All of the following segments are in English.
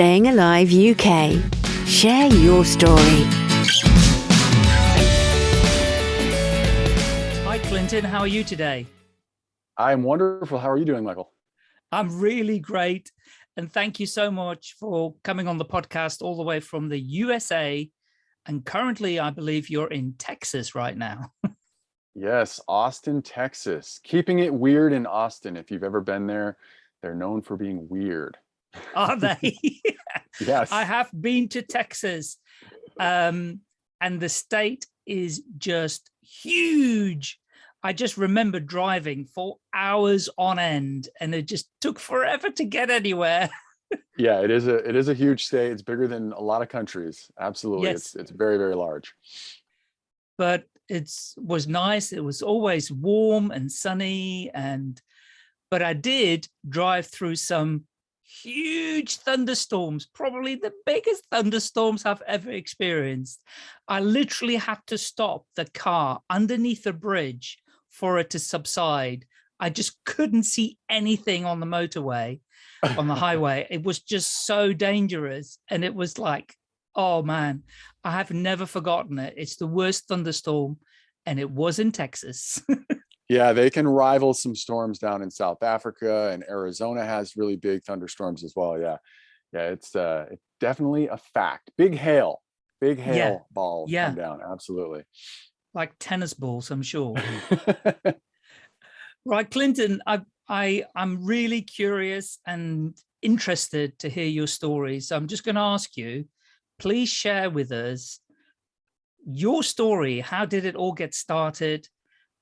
Staying Alive UK. Share your story. Hi, Clinton. How are you today? I'm wonderful. How are you doing, Michael? I'm really great. And thank you so much for coming on the podcast all the way from the USA. And currently, I believe you're in Texas right now. yes, Austin, Texas. Keeping it weird in Austin. If you've ever been there, they're known for being weird. Are they? yes. I have been to Texas um, and the state is just huge. I just remember driving for hours on end and it just took forever to get anywhere. yeah, it is a it is a huge state. It's bigger than a lot of countries. Absolutely. Yes. It's it's very, very large. But it was nice. It was always warm and sunny and but I did drive through some huge thunderstorms, probably the biggest thunderstorms I've ever experienced. I literally had to stop the car underneath a bridge for it to subside. I just couldn't see anything on the motorway, on the highway. It was just so dangerous. And it was like, oh man, I have never forgotten it. It's the worst thunderstorm and it was in Texas. Yeah, they can rival some storms down in South Africa and Arizona has really big thunderstorms as well. Yeah. Yeah, it's uh it's definitely a fact. Big hail, big hail yeah. balls yeah. come down. Absolutely. Like tennis balls, I'm sure. right, Clinton, I I I'm really curious and interested to hear your story. So I'm just going to ask you, please share with us your story. How did it all get started?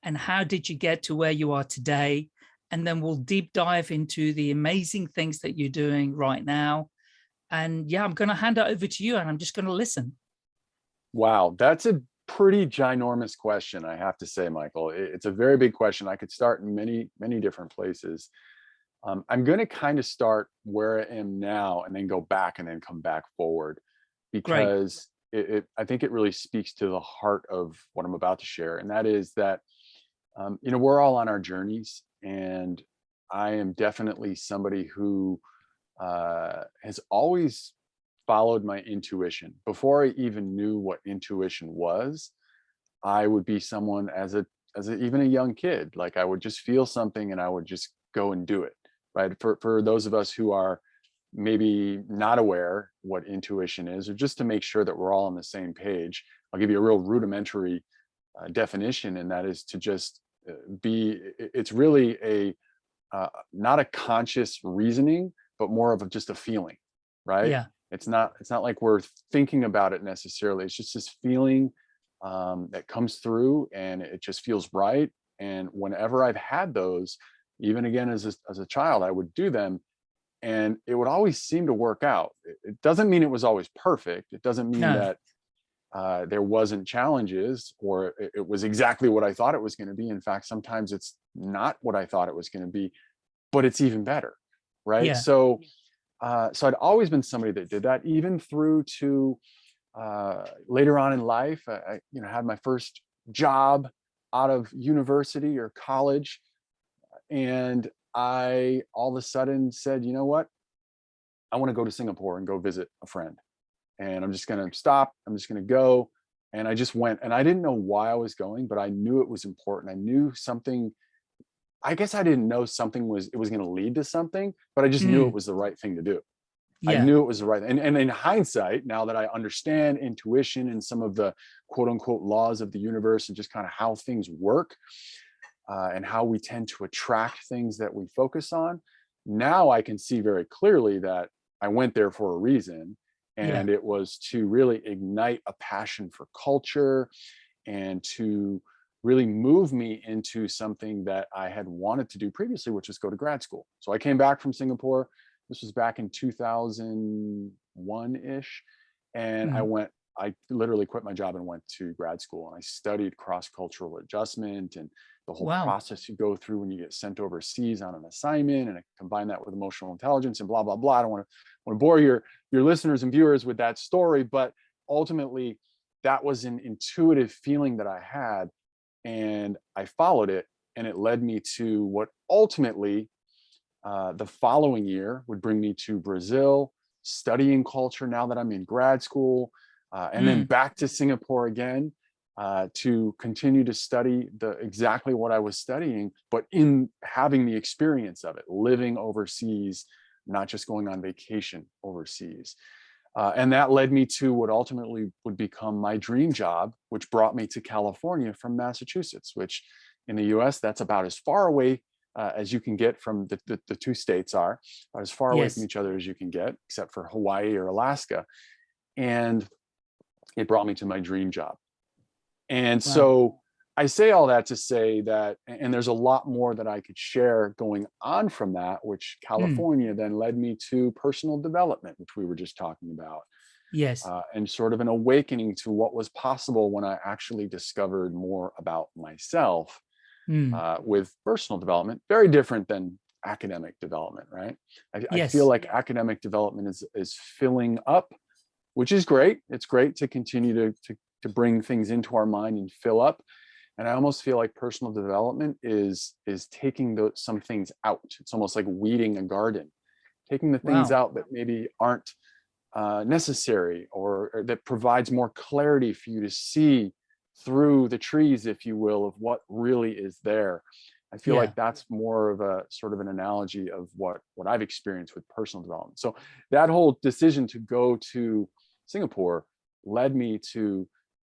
And how did you get to where you are today? And then we'll deep dive into the amazing things that you're doing right now. And yeah, I'm going to hand it over to you and I'm just going to listen. Wow, that's a pretty ginormous question, I have to say, Michael. It's a very big question. I could start in many, many different places. Um, I'm going to kind of start where I am now and then go back and then come back forward because it, it, I think it really speaks to the heart of what I'm about to share. And that is that um, you know, we're all on our journeys and I am definitely somebody who uh, has always followed my intuition. Before I even knew what intuition was, I would be someone as a, as a, even a young kid, like I would just feel something and I would just go and do it, right? For, for those of us who are maybe not aware what intuition is, or just to make sure that we're all on the same page, I'll give you a real rudimentary uh, definition, and that is to just uh, be it's really a uh, not a conscious reasoning but more of a, just a feeling right? Yeah. It's not it's not like we're thinking about it necessarily it's just this feeling um, that comes through and it just feels right and whenever i've had those even again as a, as a child i would do them and it would always seem to work out. It, doesn't mean it was always perfect it doesn't mean no. that uh, there wasn't challenges or it, was exactly what I thought it was going to be. In fact, sometimes it's not what I thought it was going to be, but it's even better, right? Yeah. So, uh, so I'd always been somebody that did that, even through to uh, later on in life. I, I, you know, had my first job out of university or college, and I all of a sudden said, you know what? I want to go to Singapore and go visit a friend and I'm just going to stop. I'm just going to go. And I just went and I didn't know why I was going, but I knew it was important. I knew something, I guess I didn't know something was, it was going to lead to something, but I just mm. knew it was the right thing to do. Yeah. I knew it was the right. And, and in hindsight, now that I understand intuition and some of the quote unquote laws of the universe and just kind of how things work uh, and how we tend to attract things that we focus on, now I can see very clearly that I went there for a reason and yeah. it was to really ignite a passion for culture and to really move me into something that I had wanted to do previously, which was go to grad school. So I came back from Singapore. This was back in 2001-ish. And mm -hmm. I mm-hmm. went, I literally quit my job and went to grad school. And I studied cross-cultural adjustment and the whole wow. process you go through when you get sent overseas on an assignment and I combine that with emotional intelligence and blah, blah, blah. I don't want to want to bore your, your listeners and viewers with that story, but ultimately that was an intuitive feeling that I had and I followed it and it led me to what ultimately uh, the following year would bring me to Brazil, studying culture now that I'm in grad school, uh, and then back to Singapore again uh, to continue to study the exactly what I was studying, but in having the experience of it, living overseas, not just going on vacation overseas. Uh, and that led me to what ultimately would become my dream job, which brought me to California from Massachusetts, which in the US, that's about as far away uh, as you can get from the, the, the two states are, as far away Yes. from each other as you can get, except for Hawaii or Alaska. And it brought me to my dream job. And Wow. so I say all that to say that, and there's a lot more that I could share going on from that, which California then led me to personal development, which we were just talking about, Yes. uh, and sort of an awakening to what was possible when I actually discovered more about myself Mm. uh, with personal development, very different than academic development, right? I, I feel like academic development is, is filling up, which is great. It's great to continue to, to, to bring things into our mind and fill up. And I almost feel like personal development is, is taking those, some things out. It's almost like weeding a garden, taking the things Wow. out that maybe aren't uh, necessary or, or that provides more clarity for you to see through the trees, if you will, of what really is there. I feel Yeah. like that's more of a sort of an analogy of what what I've experienced with personal development. So that whole decision to go to Singapore led me to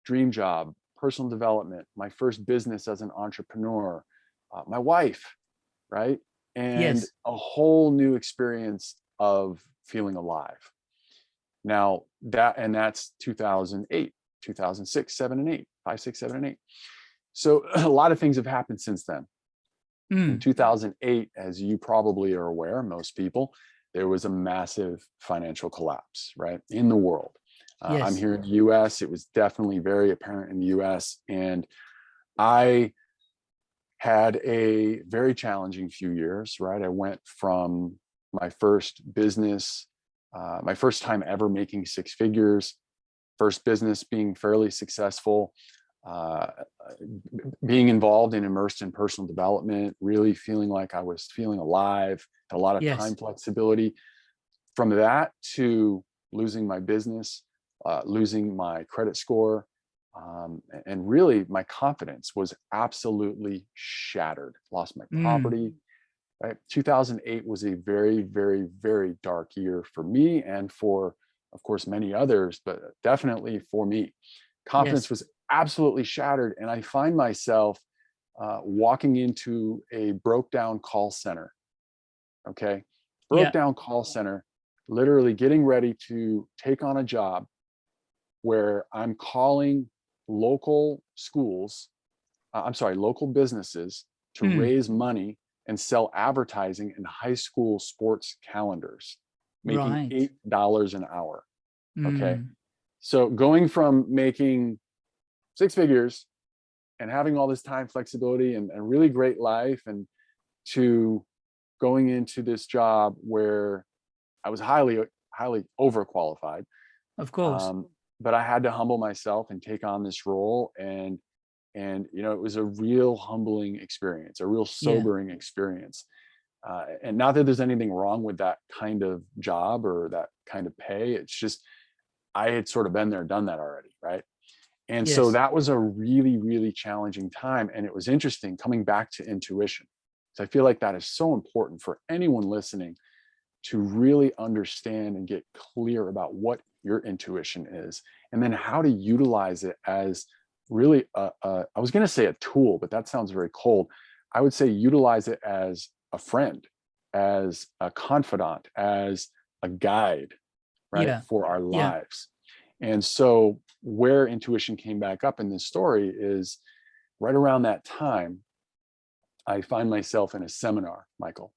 dream job, personal development, my first business as an entrepreneur, uh, my wife, right? And Yes. a whole new experience of feeling alive. Now that, and that's 2008, 2006, seven and eight, five, six, seven, and eight. So a lot of things have happened since then. In Mm. 2008, as you probably are aware, most people, there was a massive financial collapse, right, in the world. Uh, I'm here in the US. It was definitely very apparent in the US. And I had a very challenging few years, right? I went from my first business, uh, my first time ever making six figures, first business being fairly successful, uh, being involved and immersed in personal development, really feeling like I was feeling alive, had a lot of Yes. time flexibility. From that to losing my business, uh, losing my credit score, um, and really my confidence was absolutely shattered. Lost my Mm. property. Right, 2008 was a very, very, very dark year for me and for, of course, many others, but definitely for me. Confidence Yes. was absolutely shattered, and I find myself uh, walking into a broke down call center. Okay, broke Yeah. down call center, literally getting ready to take on a job where I'm calling local schools, uh, I'm sorry, local businesses to Mm. raise money and sell advertising in high school sports calendars, making Right. eight dollars an hour. Okay. Mm. So going from making six figures and having all this time flexibility and a really great life and to going into this job where I was highly, highly overqualified. Of course. Um, but I had to humble myself and take on this role. And, and, you know, it was a real humbling experience, a real sobering experience. Uh, and not that there's anything wrong with that kind of job or that kind of pay. It's just, I had sort of been there, done that already. Right. And so that was a really, really challenging time. And it was interesting coming back to intuition. So I feel like that is so important for anyone listening to really understand and get clear about what your intuition is and then how to utilize it as really a, a I was going to say a tool but that sounds very cold i would say utilize it as a friend as a confidant as a guide right Yeah. for our Yeah. lives and so where intuition came back up in this story is right around that time i find myself in a seminar michael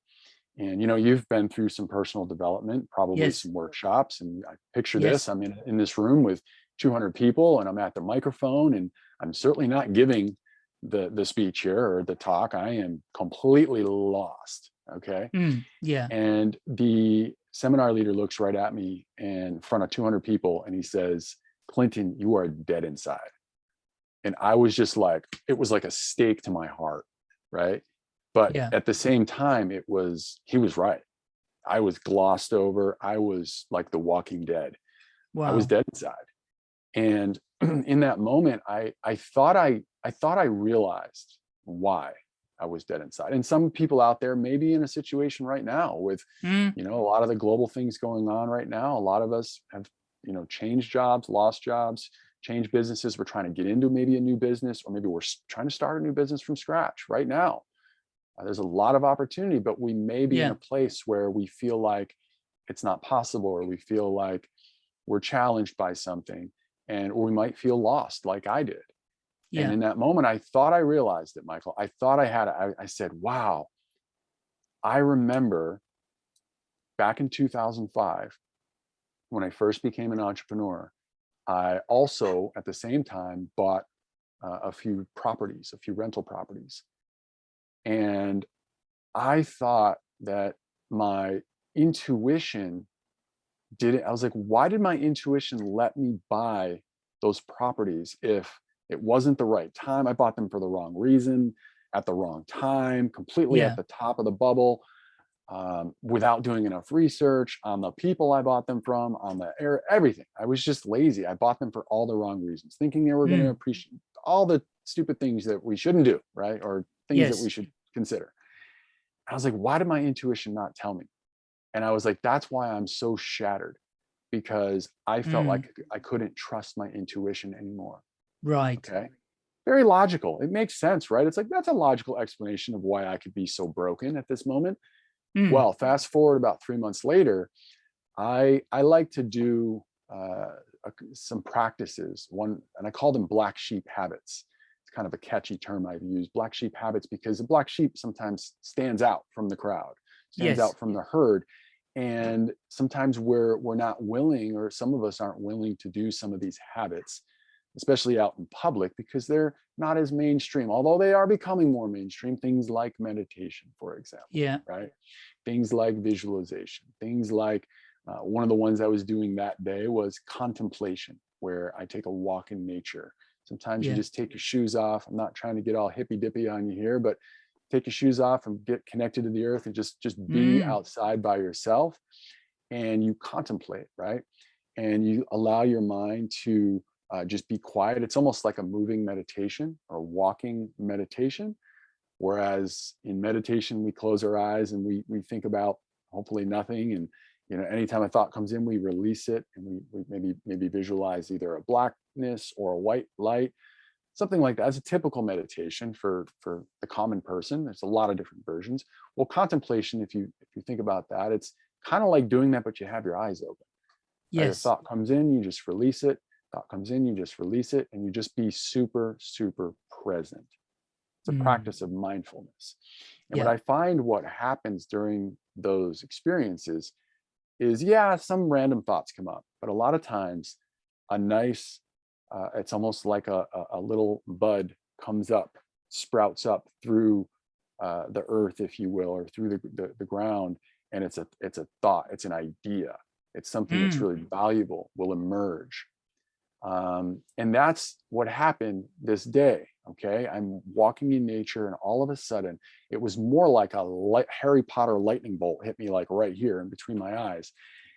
and you know, you've been through some personal development, probably Yes. some workshops, and I picture Yes. this. I'm in in this room with 200 people, and I'm at the microphone, and I'm certainly not giving the the speech here or the talk. I am completely lost. Okay, Mm. Yeah. and the seminar leader looks right at me in front of 200 people, and he says, "Clinton, you are dead inside." And I was just like, it was like a stake to my heart, right? But Yeah. at the same time, it was he was right. I was glossed over. I was like the walking dead. I was dead inside. And in that moment, I, I thought I, I thought I realized why I was dead inside. And some people out there may be in a situation right now with, Mm, you know, a lot of the global things going on right now. A lot of us have, you know, changed jobs, lost jobs, changed businesses. We're trying to get into maybe a new business, or maybe we're trying to start a new business from scratch right now. Uh, there's a lot of opportunity, but we may be in a place where we feel like it's not possible, or we feel like we're challenged by something, and or we might feel lost, like I did. And in that moment, I thought I realized it, Michael. I thought I had it. I, I said, wow, I remember back in 2005, when I first became an entrepreneur, I also at the same time bought uh, a few properties, a few rental properties. And I thought that my intuition didn't, I was like, why did my intuition let me buy those properties if it wasn't the right time? I bought them for the wrong reason, at the wrong time, completely Yeah. at the top of the bubble, um, without doing enough research on the people I bought them from, on the air, everything. I was just lazy. I bought them for all the wrong reasons, thinking they were going to Mm. appreciate all the stupid things that we shouldn't do, right? Or things that we should consider. I was like, why did my intuition not tell me? And I was like, that's why I'm so shattered because I felt Mm. like I couldn't trust my intuition anymore. Right. Okay. Very logical. It makes sense, right? It's like, that's a logical explanation of why I could be so broken at this moment. Mm, Well, fast forward about three months later, I I like to do uh, some practices. One, and I call them black sheep habits. Kind of a catchy term I've used, black sheep habits, because the black sheep sometimes stands out from the crowd, stands Yes. out from the herd, and sometimes we're we're not willing, or some of us aren't willing to do some of these habits, especially out in public, because they're not as mainstream. Although they are becoming more mainstream, things like meditation, for example yeah. right? Things like visualization, things like uh, one of the ones I was doing that day was contemplation, where I take a walk in nature. Sometimes Yeah. you just take your shoes off. I'm not trying to get all hippy dippy on you here, but take your shoes off and get connected to the earth and just just be Mm. outside by yourself and you contemplate, right? And you allow your mind to uh, just be quiet. It's almost like a moving meditation or walking meditation. Whereas in meditation, we close our eyes and we we think about hopefully nothing. And you know, anytime a thought comes in, we release it and we, we maybe maybe visualize either a blackness or a white light, something like that. It's a typical meditation for for the common person. There's a lot of different versions. Well, contemplation, if you if you think about that, it's kind of like doing that, but you have your eyes open. right? A thought comes in, you just release it. Thought comes in, you just release it, and you just be super, super present. It's a Mm. practice of mindfulness. And what I find what happens during those experiences is, yeah, some random thoughts come up, but a lot of times a nice, uh, it's almost like a, a, little bud comes up, sprouts up through uh, the earth, if you will, or through the, the, the ground. And it's a, it's a thought, it's an idea. It's something that's Mm. really valuable, will emerge. Um, and that's what happened this day. Okay. I'm walking in nature and all of a sudden it was more like a light, Harry Potter lightning bolt hit me like right here in between my eyes.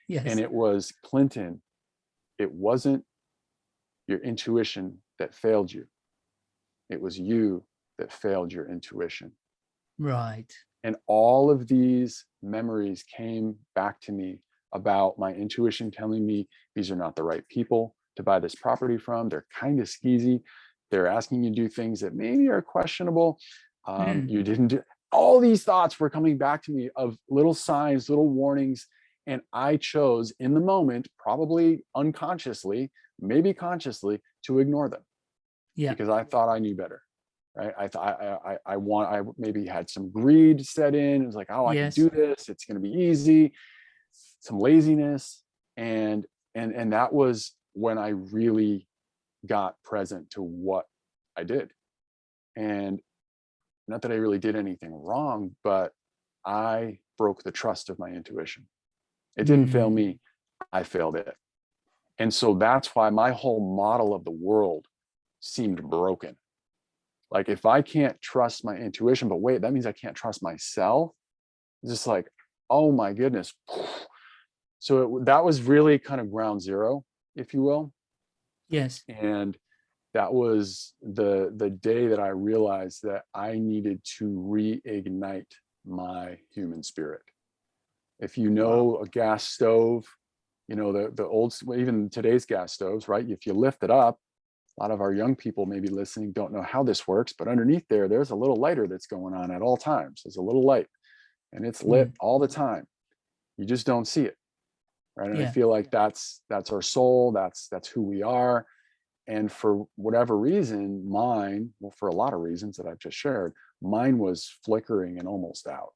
Yes. And it was Clinton. It wasn't your intuition that failed you. It was you that failed your intuition. right. And all of these memories came back to me about my intuition telling me these are not the right people to buy this property from. They're kind of skeezy. They're asking you to do things that maybe are questionable. Um, Mm. You didn't do all these thoughts were coming back to me of little signs, little warnings. And I chose in the moment, probably unconsciously, maybe consciously, to ignore them Yeah. because I thought I knew better. Right. I thought I, I, I want, I maybe had some greed set in. It was like, oh, I Yes. can do this. It's going to be easy. Some laziness. And, and, and that was when I really got present to what I did. And not that I really did anything wrong, but I broke the trust of my intuition. It didn't fail Mm. me. I failed it. And so that's why my whole model of the world seemed broken. Like if I can't trust my intuition, but wait, that means I can't trust myself. It's just like, oh my goodness. So it, that was really kind of ground zero, if you will. Yes. And that was the the day that I realized that I needed to reignite my human spirit. If you know a gas stove, you know the the old even today's gas stoves, right? If you lift it up, a lot of our young people maybe listening don't know how this works, but underneath there, there's a little lighter that's going on at all times. There's a little light and it's lit Mm. all the time. You just don't see it. Right. And I feel like that's that's our soul, that's that's who we are. And for whatever reason, mine, well, for a lot of reasons that I've just shared, mine was flickering and almost out.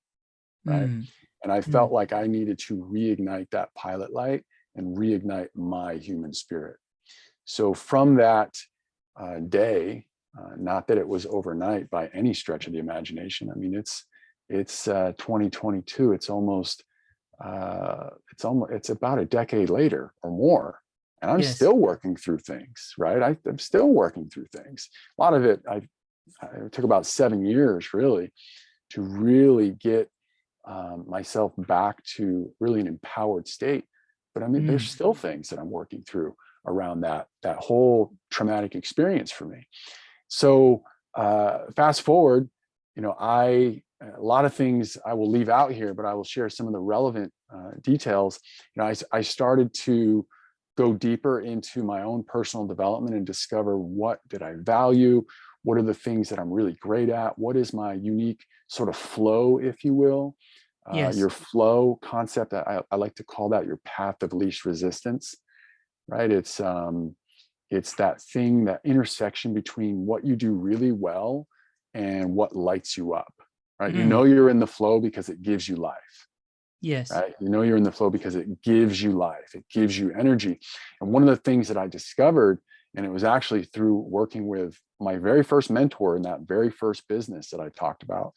Right. Mm, And I felt like I needed to reignite that pilot light and reignite my human spirit. So from that uh, day, uh, not that it was overnight by any stretch of the imagination. I mean, it's it's uh, 2022. It's almost uh, it's almost it's about a decade later or more, and I'm Yes. still working through things. Right, I, I'm still working through things. A lot of it I, it took about seven years really to really get um, myself back to really an empowered state. But I mean, there's Mm. still things that I'm working through around that that whole traumatic experience for me. So uh, fast forward, you know, I a lot of things I will leave out here, but I will share some of the relevant uh, details. You know, I started to go deeper into my own personal development and discover what did I value, what are the things that I'm really great at, what is my unique sort of flow, if you will. Uh, Yes. Your flow concept, I, I like to call that your path of least resistance, right? It's um, it's that thing, that intersection between what you do really well and what lights you up, right? You Mm. know you're in the flow because it gives you life, yes. right? You know you're in the flow because it gives you life, it gives you energy. And one of the things that I discovered, and it was actually through working with my very first mentor in that very first business that I talked about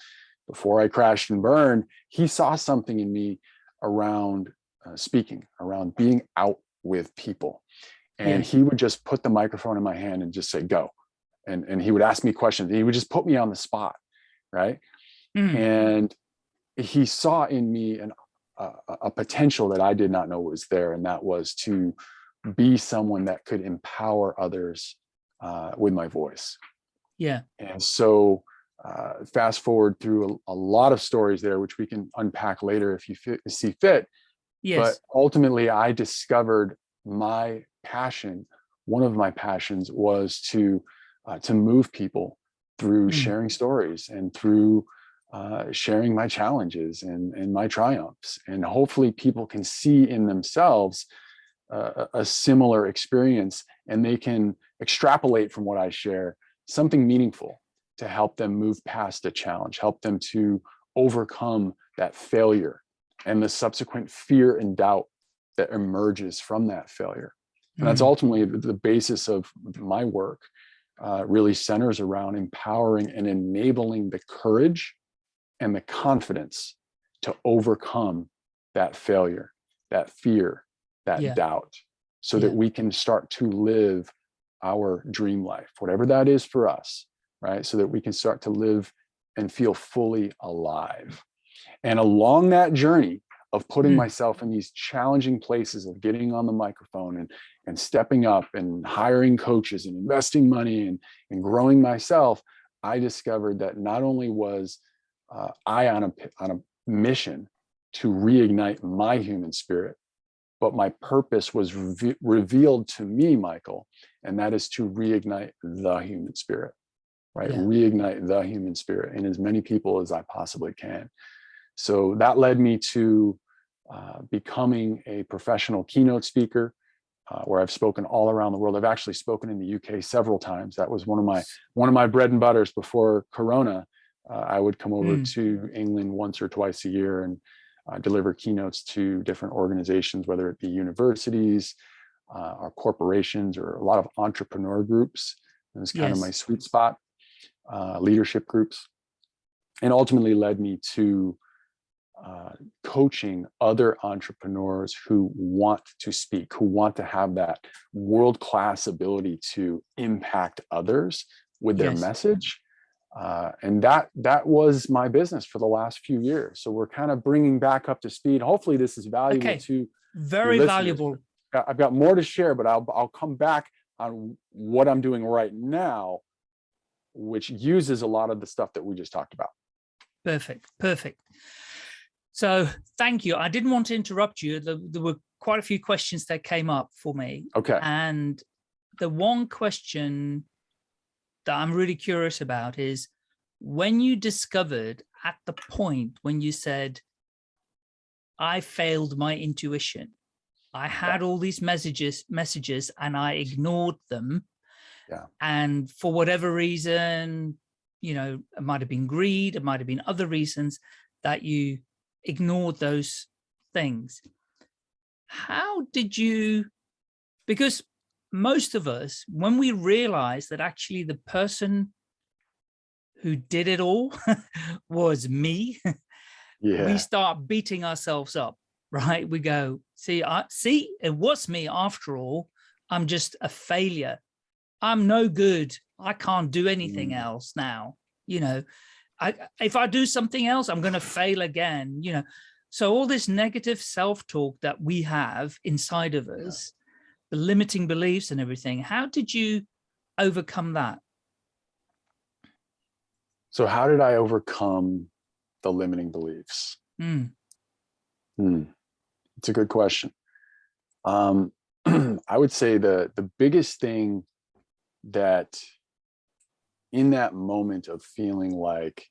before I crashed and burned, he saw something in me around uh, speaking, around being out with people. And Yes. he would just put the microphone in my hand and just say, go. And, and he would ask me questions. He would just put me on the spot, right? Mm, and he saw in me an, a, a potential that I did not know was there, and that was to be someone that could empower others uh, with my voice. yeah. And so, uh, fast forward through a, a lot of stories there, which we can unpack later if you fit, see fit. Yes. But ultimately, I discovered my passion. One of my passions was to uh, to move people through Mm. sharing stories and through uh, sharing my challenges and, and my triumphs. And hopefully, people can see in themselves uh, a similar experience and they can extrapolate from what I share something meaningful to help them move past a challenge, help them to overcome that failure and the subsequent fear and doubt that emerges from that failure. And that's Mm, ultimately the the basis of my work, uh, really centers around empowering and enabling the courage and the confidence to overcome that failure, that fear, that Yeah. doubt, so that we can start to live our dream life, whatever that is for us, right? So that we can start to live and feel fully alive. And along that journey of putting Mm. myself in these challenging places of getting on the microphone and, and stepping up and hiring coaches and investing money and, and growing myself, I discovered that not only was uh, I on a, on a mission to reignite my human spirit, but my purpose was reve- revealed to me, Michael, and that is to reignite the human spirit, right? Yeah. Reignite the human spirit in as many people as I possibly can. So that led me to uh, becoming a professional keynote speaker, uh, where I've spoken all around the world. I've actually spoken in the UK several times. That was one of my one of my bread and butters before Corona. I would come over Mm. to England once or twice a year and uh, deliver keynotes to different organizations, whether it be universities, uh, or corporations, or a lot of entrepreneur groups. It was kind of my sweet spot, uh, leadership groups, and ultimately led me to uh, coaching other entrepreneurs who want to speak, who want to have that world class ability to impact others with their Yes. message, Uh, and that that was my business for the last few years. So we're kind of bringing back up to speed. Hopefully this is valuable Okay. to Very valuable. I've got more to share, but I'll, I'll come back on what I'm doing right now, which uses a lot of the stuff that we just talked about. Perfect. Perfect. So thank you. I didn't want to interrupt you. There were quite a few questions that came up for me. Okay. And the one question that I'm really curious about is when you discovered at the point when you said, I failed my intuition. I had all these messages, messages, and I ignored them. Yeah. And for whatever reason, you know, it might have been greed, it might have been other reasons that you ignored those things. How did you, because most of us, when we realize that actually the person who did it all was me, Yeah. we start beating ourselves up, right? We go, see, I see, it was me after all. I'm just a failure. I'm no good. I can't do anything Mm. else now. You know, I if I do something else, I'm going to fail again. You know, so all this negative self-talk that we have inside of us, the limiting beliefs and everything. How did you overcome that? So how did I overcome the limiting beliefs? Mm, Hmm. It's a good question. Um, I would say the the biggest thing that in that moment of feeling like,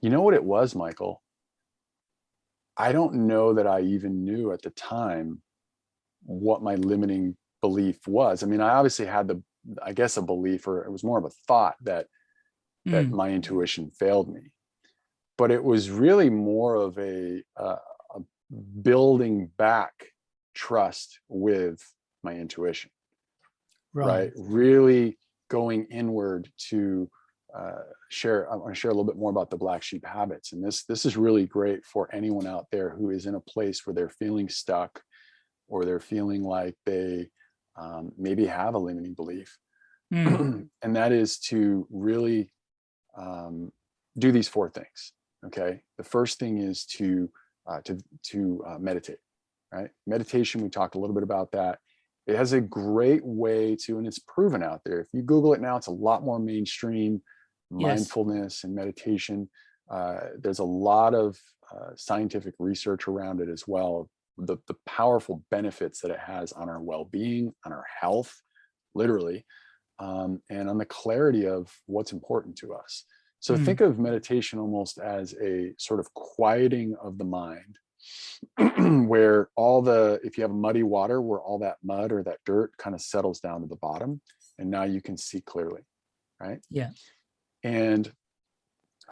you know what it was, Michael? I don't know that I even knew at the time what my limiting belief was. I mean, I obviously had the, I guess, a belief, or it was more of a thought that that mm, my intuition failed me. But it was really more of a, uh, a building back trust with my intuition, right? Really going inward to uh, share. I want to share a little bit more about the black sheep habits, and this this is really great for anyone out there who is in a place where they're feeling stuck, or they're feeling like they um, maybe have a limiting belief, mm, and that is to really um, do these four things. Okay, the first thing is to uh, to to uh, meditate. Right, meditation. We talked a little bit about that. It has a great way to, and it's proven out there. If you Google it now, it's a lot more mainstream. Yes. Mindfulness and meditation. Uh, there's a lot of uh, scientific research around it as well. The the powerful benefits that it has on our well-being, on our health, literally, um, and on the clarity of what's important to us. So Mm. think of meditation almost as a sort of quieting of the mind, where all the, if you have muddy water, where all that mud or that dirt kind of settles down to the bottom, and now you can see clearly, right? Yeah. And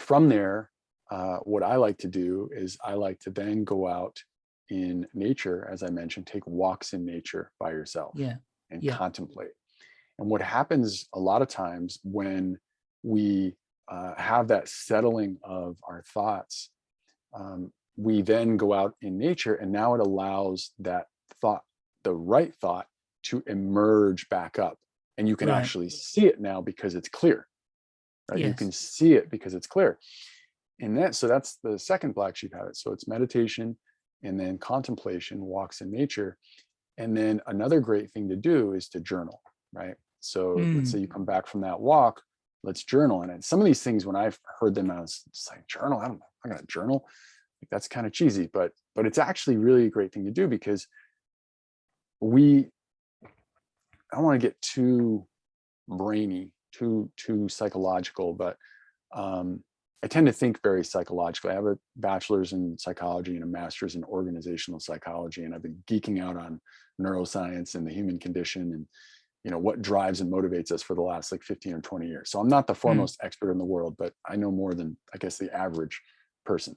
from there, uh, what I like to do is I like to then go out in nature, as I mentioned, take walks in nature by yourself yeah. and Yeah. contemplate. And what happens a lot of times when we uh, have that settling of our thoughts, um, we then go out in nature and now it allows that thought, the right thought to emerge back up. And you can Right. actually see it now because it's clear. Right? You can see it because it's clear. And that, so that's the second black sheep habit. So it's meditation and then contemplation, walks in nature. And then another great thing to do is to journal, right? So let's say you come back from that walk, let's journal. And some of these things, when I've heard them, I was just like, journal, I don't, I'm gonna journal. Like, that's kind of cheesy, but but it's actually really a great thing to do because we, I don't want to get too brainy, too too psychological, but um, I tend to think very psychologically. I have a bachelor's in psychology and a master's in organizational psychology, and I've been geeking out on neuroscience and the human condition and you know what drives and motivates us for the last like 15 or 20 years. So I'm not the foremost expert in the world, but I know more than I guess the average person.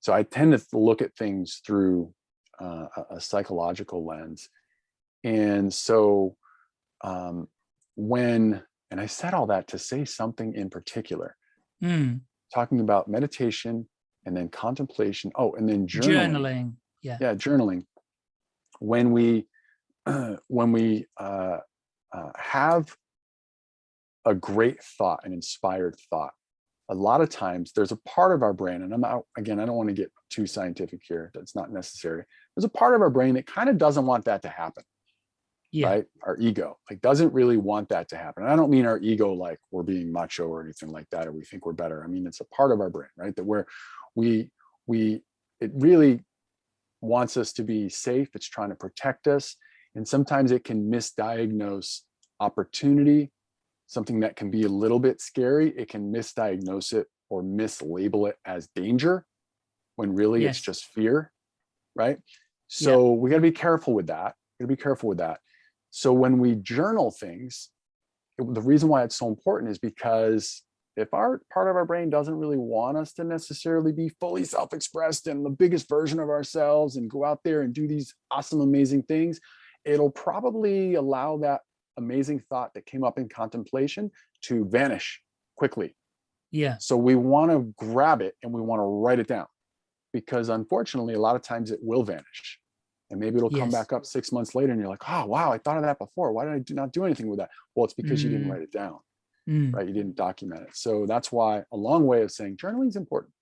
So I tend to look at things through uh, a, a psychological lens. And so um, when, and I said all that to say something in particular, Mm, talking about meditation and then contemplation. Oh, and then journaling. journaling. Yeah. Yeah, journaling. When we, when we uh, uh, have a great thought, an inspired thought. A lot of times there's a part of our brain, and I'm not, again, I don't want to get too scientific here. That's not necessary. There's a part of our brain that kind of doesn't want that to happen Yeah. right? Our ego like doesn't really want that to happen. And I don't mean our ego like we're being macho or anything like that, or we think we're better. I mean, it's a part of our brain, right? That where we, we, it really wants us to be safe. It's trying to protect us. And sometimes it can misdiagnose opportunity, something that can be a little bit scary. It can misdiagnose it or mislabel it as danger when really it's just fear, right? So we got to be careful with that. Got to be careful with that. So when we journal things, it- the reason why it's so important is because if our part of our brain doesn't really want us to necessarily be fully self-expressed and the biggest version of ourselves and go out there and do these awesome, amazing things, it'll probably allow that amazing thought that came up in contemplation to vanish quickly. Yeah. So we want to grab it and we want to write it down because unfortunately, a lot of times it will vanish. And maybe it'll come Yes. back up six months later and you're like, oh, wow, I thought of that before. Why did I do not do anything with that? Well, it's because you didn't Mm. write it down, Mm. right? You didn't document it. So that's why a long way of saying journaling is important.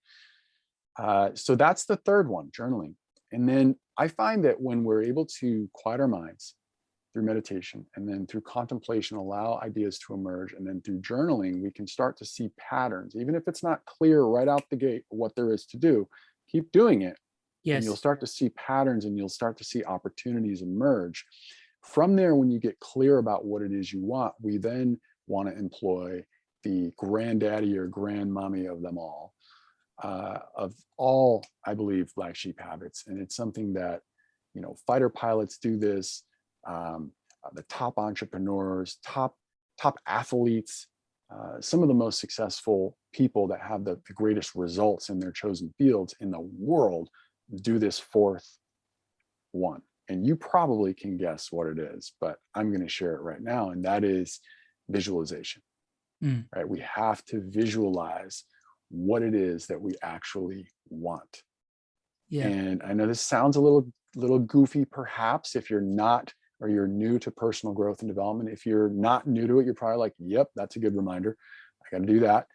Uh, so that's the third one, journaling. And then I find that when we're able to quiet our minds through meditation and then through contemplation, allow ideas to emerge. And then through journaling, we can start to see patterns, even if it's not clear right out the gate what there is to do, keep doing it. And you'll start to see patterns and you'll start to see opportunities emerge. From there, when you get clear about what it is you want, we then want to employ the granddaddy or grandmommy of them all, uh, of all, I believe, black sheep habits. And it's something that, you know, fighter pilots do this, um, uh, the top entrepreneurs, top, top athletes, uh, some of the most successful people that have the, the greatest results in their chosen fields in the world do this fourth one. And you probably can guess what it is, but I'm going to share it right now. And that is visualization, Mm. right? We have to visualize what it is that we actually want. Yeah. And I know this sounds a little, little goofy, perhaps, if you're not, or you're new to personal growth and development. If you're not new to it, you're probably like, yep, that's a good reminder. I got to do that.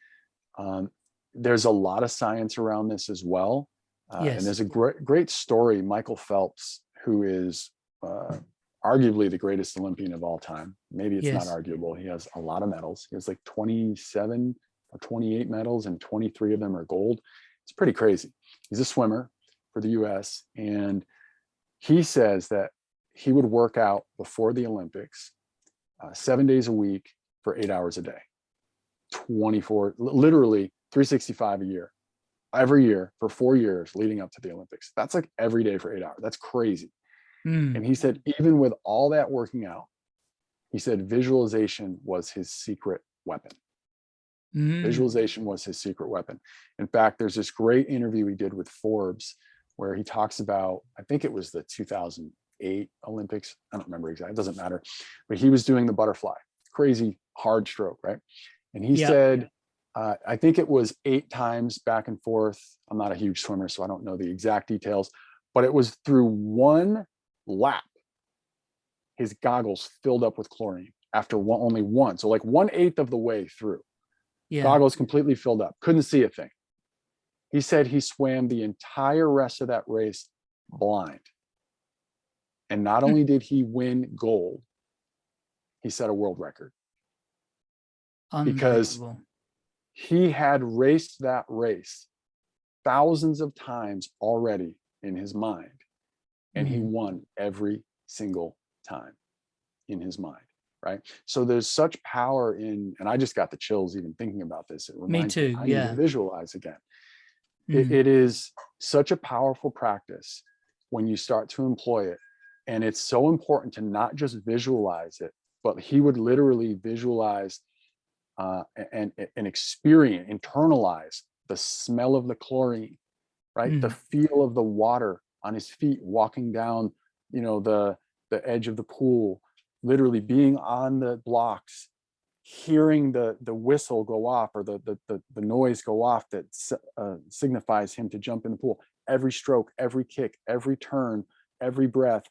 Um, there's a lot of science around this as well. Uh, Yes. And there's a great, great story, Michael Phelps, who is uh, arguably the greatest Olympian of all time. Maybe it's Yes. not arguable. He has a lot of medals. He has like 27 or 28 medals and 23 of them are gold. It's pretty crazy. He's a swimmer for the US. And he says that he would work out before the Olympics uh, seven days a week for eight hours a day, 24, literally 365 a year, every year for four years leading up to the Olympics. That's like every day for eight hours. That's crazy. Mm. And he said, even with all that working out, he said visualization was his secret weapon. Mm. Visualization was his secret weapon. In fact, there's this great interview he did with Forbes where he talks about, I think it was the 2008 Olympics. I don't remember exactly, it doesn't matter. But he was doing the butterfly, crazy hard stroke, right? And he said, uh, I think it was eight times back and forth. I'm not a huge swimmer, so I don't know the exact details, but it was through one lap, his goggles filled up with chlorine after one, only one. So like one eighth of the way through Yeah. goggles completely filled up, couldn't see a thing. He said he swam the entire rest of that race blind. And not Hmm. only did he win gold, he set a world record. because-. He had raced that race thousands of times already in his mind. And he Mhm. won every single time in his mind, right? So there's such power in, and I just got the chills even thinking about this. It reminds too, I need to yeah. visualize again. Mm. It, it is such a powerful practice when you start to employ it. And it's so important to not just visualize it, but he would literally visualize uh, and, and experience, internalize the smell of the chlorine, right? The feel of the water on his feet walking down, you know, the, the edge of the pool, literally being on the blocks, hearing the, the whistle go off or the, the, the, the noise go off that uh, signifies him to jump in the pool. Every stroke, every kick, every turn, every breath,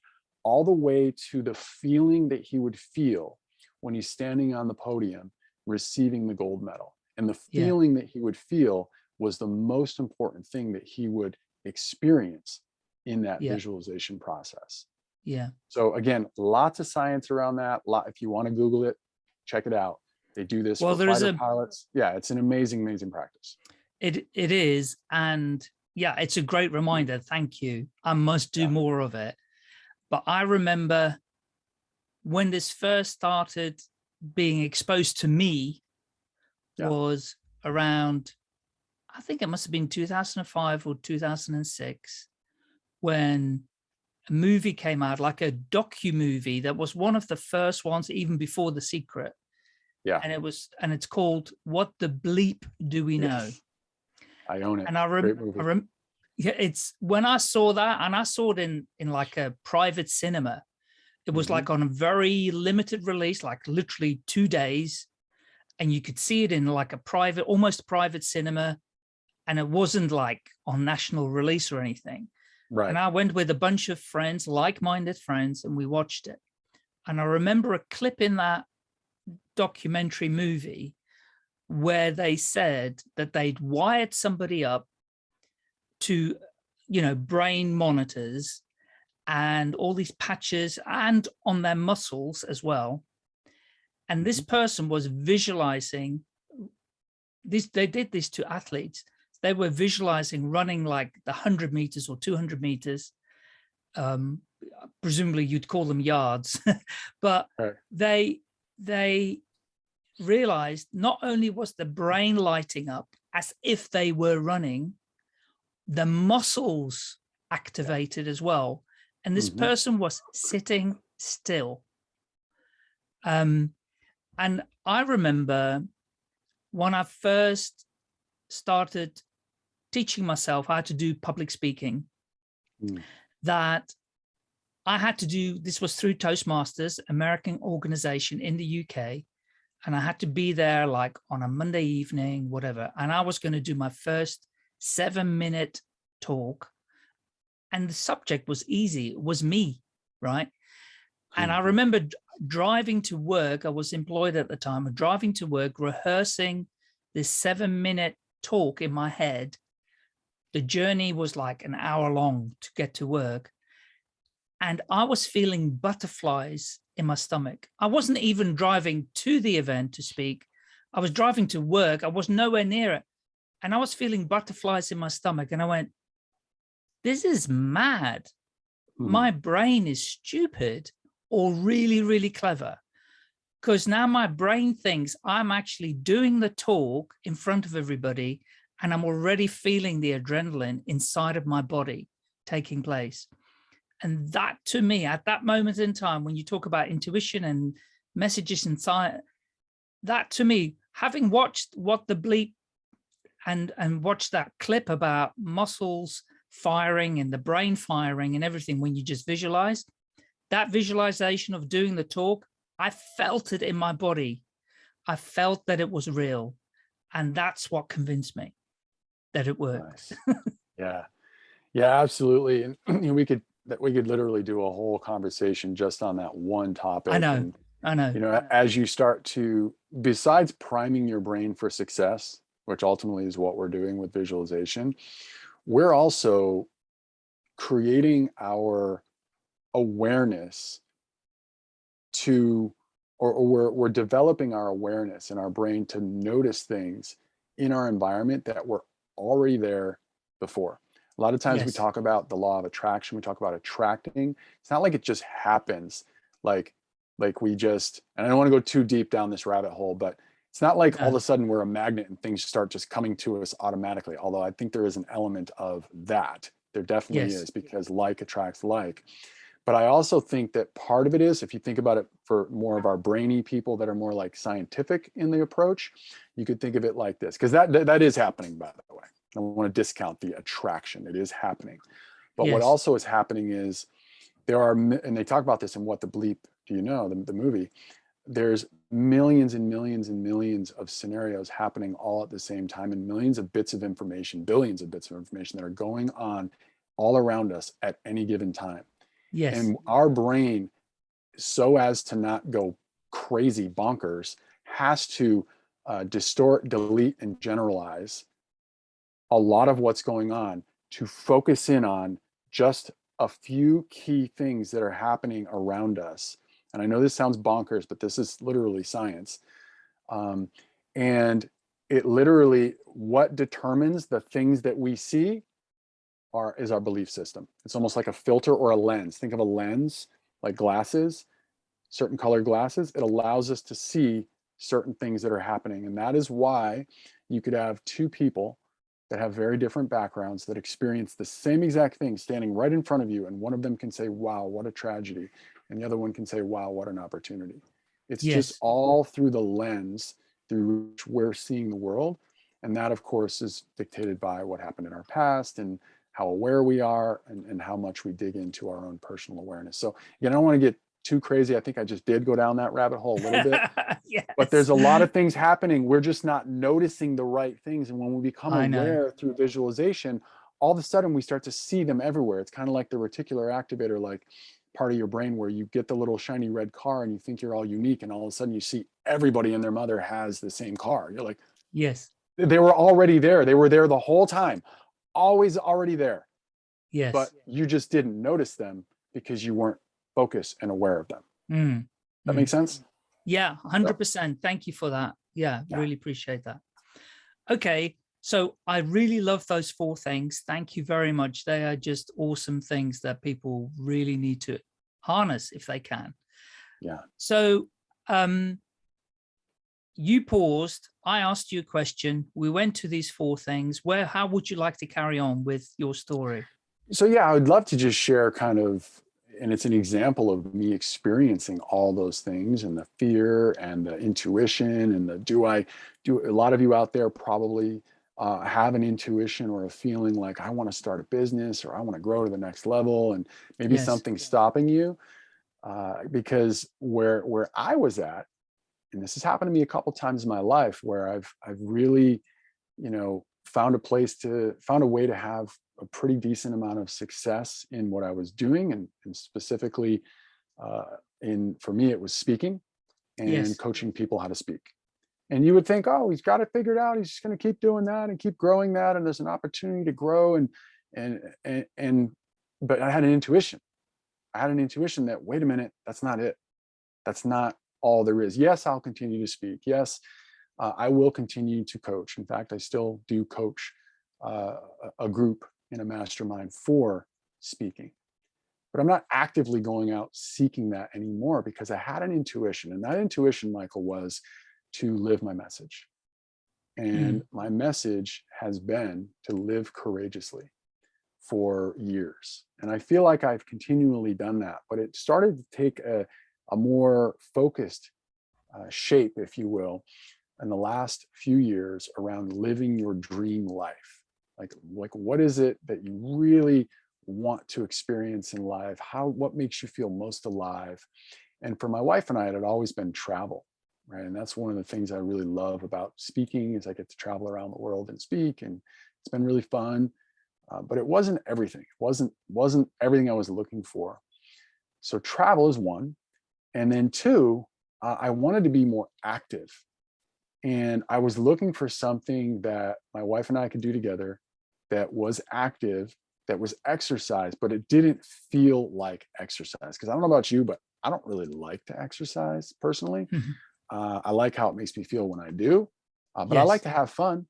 all the way to the feeling that he would feel when he's standing on the podium receiving the gold medal. And the Yeah. feeling that he would feel was the most important thing that he would experience in that Yeah. visualization process. Yeah. So again, lots of science around that. Lot, if you want to Google it, check it out. They do this Well, for there is fighter a- pilots. Yeah, it's an amazing, amazing practice. It it is, and yeah, it's a great reminder. Thank you. I must do Yeah. more of it. But I remember when this first started being exposed to me Yeah. was around, I think it must have been 2005 or 2006, when a movie came out, like a docu movie that was one of the first ones, even before The Secret. Yeah. And it was, and it's called What the Bleep Do We Know? Yes. I own it. and I, Great rem- movie. I rem- yeah, it's when I saw that, and I saw it in in like a private cinema. It was Mhm. like on a very limited release, like literally two days, and you could see it in like a private, almost private cinema, and it wasn't like on national release or anything. Right. And I went with a bunch of friends, like-minded friends, and we watched it. And I remember a clip in that documentary movie where they said that they'd wired somebody up to, you know, brain monitors and all these patches and on their muscles as well. And this person was visualizing this, they did this to athletes. They were visualizing running like the 100 meters or 200 meters. Um, presumably you'd call them yards, but Right. they they realized not only was the brain lighting up as if they were running, the muscles activated as well. And this Mhm. person was sitting still. Um, and I remember when I first started teaching myself how to do public speaking, Mm. that I had to do, this was through Toastmasters, American organization in the UK. And I had to be there like on a Monday evening, whatever. And I was going to do my first seven minute talk. And the subject was easy, it was me, right? And I Mhm. remember driving to work, I was employed at the time, driving to work, rehearsing this seven minute talk in my head. The journey was like an hour long to get to work. And I was feeling butterflies in my stomach. I wasn't even driving to the event to speak. I was driving to work. I was nowhere near it. And I was feeling butterflies in my stomach. And I went, this is mad Hmm. my brain is stupid or really, really clever. Because now my brain thinks I'm actually doing the talk in front of everybody and I'm already feeling the adrenaline inside of my body taking place. And that to me, at that moment in time, when you talk about intuition and messages inside, that to me, having watched what the bleep and and watched that clip about muscles firing and the brain firing and everything when you just visualize. That visualization of doing the talk i felt it in my body. I felt that it was real. And that's what convinced me that it works. Nice. yeah. Yeah absolutely. And you know, we could that we could literally do a whole conversation just on that one topic. I know. and, i know. you know as you start to besides priming your brain for success which ultimately is what we're doing with visualization we're also creating our awareness to or, or we're, we're developing our awareness in our brain to notice things in our environment that were already there before. A lot of times we talk about the law of attraction we talk about attracting. It's not like it just happens like like we just and i don't want to go too deep down this rabbit hole but it's not like all of a sudden we're a magnet and things start just coming to us automatically although i think there is an element of that. There definitely Yes. is because like attracts like. But i also think that part of it is if you think about it for more of our brainy people that are more like scientific in the approach you could think of it like this because that, that that is happening by the way. I want to discount the attraction. It is happening. But what also is happening is there are and they talk about this in what the bleep do you know the, the movie there's millions and millions and millions of scenarios happening all at the same time and millions of bits of information billions of bits of information that are going on all around us at any given time yes and our brain so as to not go crazy bonkers has to uh, distort, delete, and generalize a lot of what's going on to focus in on just a few key things that are happening around us. And I know this sounds bonkers, but this is literally science. Um, and it literally, what determines the things that we see are, is our belief system. It's almost like a filter or a lens. Think of a lens, like glasses, certain color glasses. It allows us to see certain things that are happening. And that is why you could have two people that have very different backgrounds that experience the same exact thing standing right in front of you. And one of them can say, wow, what a tragedy. And the other one can say, wow, what an opportunity. It's Yes. just all through the lens through which we're seeing the world. And that, of course, is dictated by what happened in our past and how aware we are and, and how much we dig into our own personal awareness. So again, I don't want to get too crazy. I think I just did go down that rabbit hole a little bit but there's a lot of things happening. We're just not noticing the right things. And when we become I know. aware through visualization, all of a sudden we start to see them everywhere. It's kind of like the reticular activator, like part of your brain where you get the little shiny red car and you think you're all unique. And all of a sudden you see everybody and their mother has the same car. You're like, Yes. they were already there. They were there the whole time, always already there. Yes. But you just didn't notice them because you weren't focused and aware of them. Mm, That mm. makes sense? Yeah, 100%. Thank you for that. Yeah, Yeah. really appreciate that. Okay, so I really love those four things. Thank you very much. They are just awesome things that people really need to harness if they can. Yeah. So um, you paused, I asked you a question, we went to these four things. Where, how would you like to carry on with your story? So yeah, I would love to just share kind of, and it's an example of me experiencing all those things and the fear and the intuition and the do I do a lot of you out there probably uh, have an intuition or a feeling like I want to start a business or I want to grow to the next level and maybe Yes. something's stopping you uh, because where where I was at, and this has happened to me a couple times in my life where I've I've really, you know, found a place to found a way to have a pretty decent amount of success in what I was doing and, and specifically uh, in for me it was speaking and Yes. coaching people how to speak. And you would think, oh, he's got it figured out. He's just going to keep doing that and keep growing that. And there's an opportunity to grow. And and and and but I had an intuition. I had an intuition that wait a minute, that's not it. That's not all there is. Yes, I'll continue to speak. Yes, uh, I will continue to coach. In fact, I still do coach uh, a a group in a mastermind for speaking. But I'm not actively going out seeking that anymore because I had an intuition. And that intuition, Michael, was to live my message. And my message has been to live courageously for years. And I feel like I've continually done that, but it started to take a, a more focused uh, shape, if you will, in the last few years around living your dream life. Like, like what is it that you really want to experience in life? How, what makes you feel most alive? And for my wife and I, it had always been travel, right? And that's one of the things I really love about speaking is I get to travel around the world and speak, and it's been really fun. Uh, but it wasn't everything. It wasn't wasn't everything I was looking for. So travel is one, and then two, uh, I wanted to be more active, and I was looking for something that my wife and I could do together that was active, that was exercise, but it didn't feel like exercise. Because I don't know about you, but I don't really like to exercise personally. Mhm. Uh, I like how it makes me feel when I do, uh, but I like to have fun.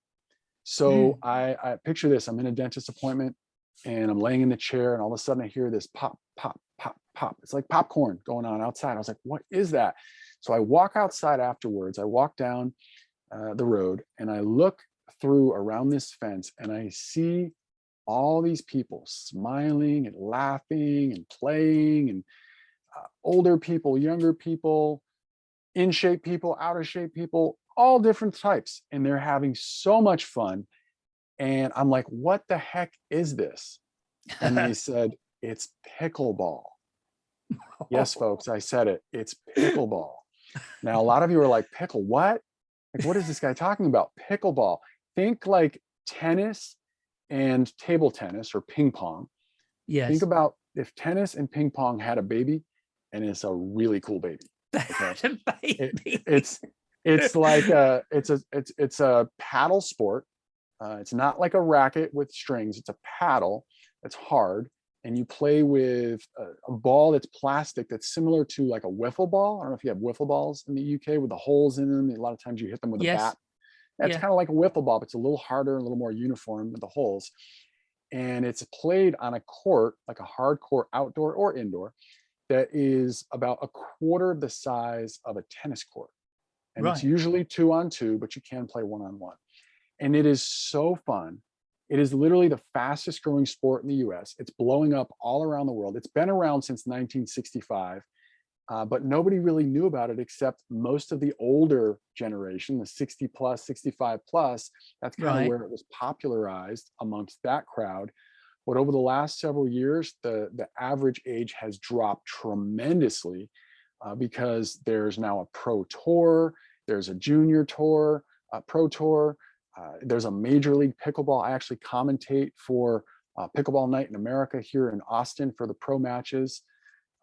So I, I picture this, I'm in a dentist appointment and I'm laying in the chair and all of a sudden I hear this pop, pop, pop, pop. It's like popcorn going on outside. I was like, what is that? So I walk outside afterwards. I walk down uh, the road and I look through around this fence and I see all these people smiling and laughing and playing and uh, older people, younger people, in shape people, out of shape people, all different types. And they're having so much fun. And I'm like, what the heck is this? And they said, it's pickleball. Yes, oh. folks, I said it. It's pickleball. Now, a lot of you are like, pickle what? Like, what is this guy talking about? Pickleball. Think like tennis and table tennis or ping pong. Yes. Think about if tennis and ping pong had a baby and it's a really cool baby. Okay. Baby. It's it's like a it's a it's it's a paddle sport. Uh, it's not like a racket with strings. It's a paddle. It's hard, and you play with a, a ball that's plastic that's similar to like a wiffle ball. I don't know if you have wiffle balls in the UK with the holes in them. A lot of times you hit them with Yes. a bat. It's Yeah. kind of like a wiffle ball, but it's a little harder, a little more uniform with the holes. And it's played on a court, like a hard court, outdoor or indoor, that is about a quarter of the size of a tennis court. And it's usually two on two, but you can play one on one. And it is so fun. It is literally the fastest growing sport in the US. It's blowing up all around the world. It's been around since 1965, uh, but nobody really knew about it except most of the older generation, the 60 plus, 65 plus. That's kind Right. of where it was popularized amongst that crowd. But over the last several years, the, the average age has dropped tremendously uh, because there's now a pro tour, there's a junior tour, a pro tour, uh, there's a major league pickleball. I actually commentate for uh, Pickleball Night in America here in Austin for the pro matches.